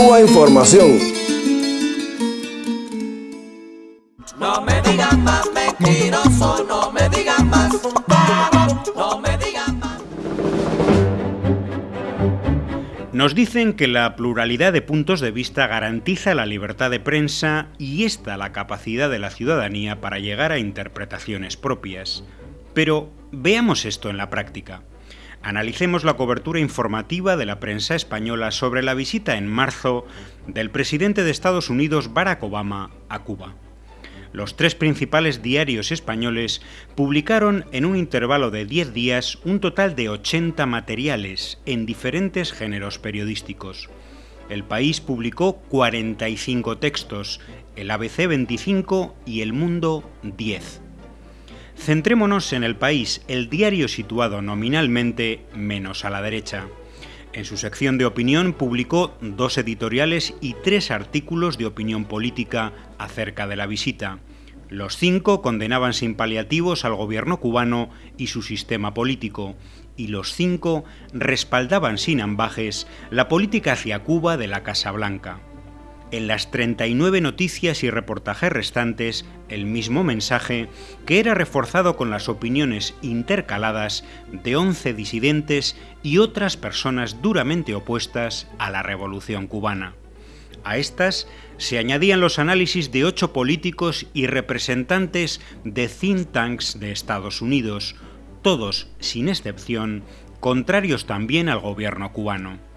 Cuba Información. No me digan más mentiroso, no me digan más. No me digan más. Nos dicen que la pluralidad de puntos de vista garantiza la libertad de prensa y esta la capacidad de la ciudadanía para llegar a interpretaciones propias. Pero veamos esto en la práctica. Analicemos la cobertura informativa de la prensa española sobre la visita en marzo del presidente de Estados Unidos Barack Obama a Cuba los tres principales diarios españoles publicaron en un intervalo de 10 días un total de 80 materiales en diferentes géneros periodísticos. El País publicó 45 textos, el ABC 25 y El Mundo 10. Centrémonos en El País, el diario situado nominalmente menos a la derecha. En su sección de opinión publicó dos editoriales y tres artículos de opinión política acerca de la visita. Los cinco condenaban sin paliativos al gobierno cubano y su sistema político, y los cinco respaldaban sin ambajes la política hacia Cuba de la Casa Blanca. En las 39 noticias y reportajes restantes, el mismo mensaje, que era reforzado con las opiniones intercaladas de 11 disidentes y otras personas duramente opuestas a la revolución cubana. A estas se añadían los análisis de ocho políticos y representantes de think tanks de Estados Unidos, todos, sin excepción, contrarios también al gobierno cubano.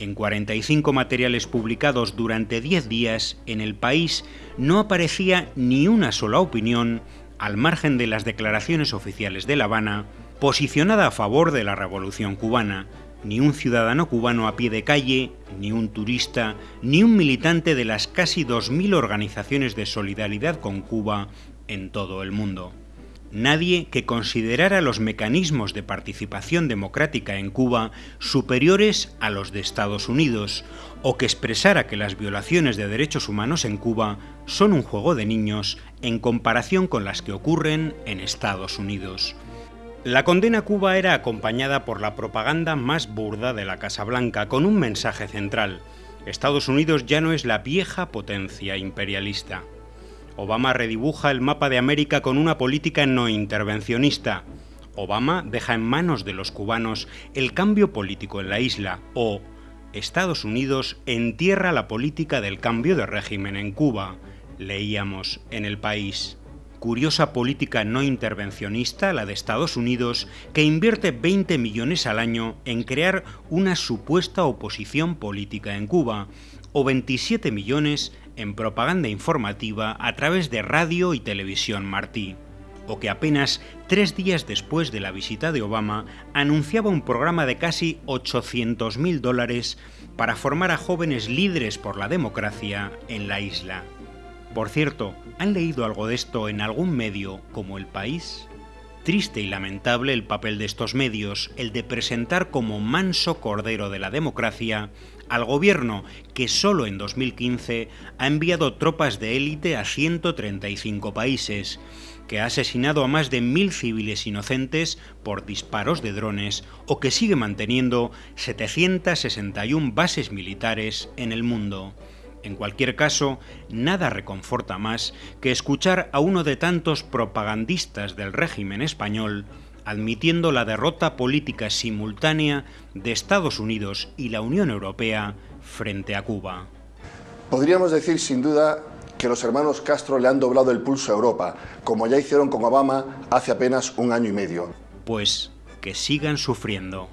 En 45 materiales publicados durante 10 días en el país no aparecía ni una sola opinión, al margen de las declaraciones oficiales de La Habana, posicionada a favor de la revolución cubana, ni un ciudadano cubano a pie de calle, ni un turista, ni un militante de las casi 2.000 organizaciones de solidaridad con Cuba en todo el mundo nadie que considerara los mecanismos de participación democrática en Cuba superiores a los de Estados Unidos, o que expresara que las violaciones de derechos humanos en Cuba son un juego de niños en comparación con las que ocurren en Estados Unidos. La condena a Cuba era acompañada por la propaganda más burda de la Casa Blanca, con un mensaje central. Estados Unidos ya no es la vieja potencia imperialista. Obama redibuja el mapa de América con una política no intervencionista. Obama deja en manos de los cubanos el cambio político en la isla o Estados Unidos entierra la política del cambio de régimen en Cuba, leíamos en el país. Curiosa política no intervencionista la de Estados Unidos que invierte 20 millones al año en crear una supuesta oposición política en Cuba o 27 millones en propaganda informativa a través de radio y televisión Martí, o que apenas tres días después de la visita de Obama anunciaba un programa de casi 800.000 dólares para formar a jóvenes líderes por la democracia en la isla. Por cierto, ¿han leído algo de esto en algún medio como El País? Triste y lamentable el papel de estos medios, el de presentar como manso cordero de la democracia al gobierno que solo en 2015 ha enviado tropas de élite a 135 países, que ha asesinado a más de mil civiles inocentes por disparos de drones o que sigue manteniendo 761 bases militares en el mundo. En cualquier caso, nada reconforta más que escuchar a uno de tantos propagandistas del régimen español admitiendo la derrota política simultánea de Estados Unidos y la Unión Europea frente a Cuba. Podríamos decir sin duda que los hermanos Castro le han doblado el pulso a Europa, como ya hicieron con Obama hace apenas un año y medio. Pues que sigan sufriendo.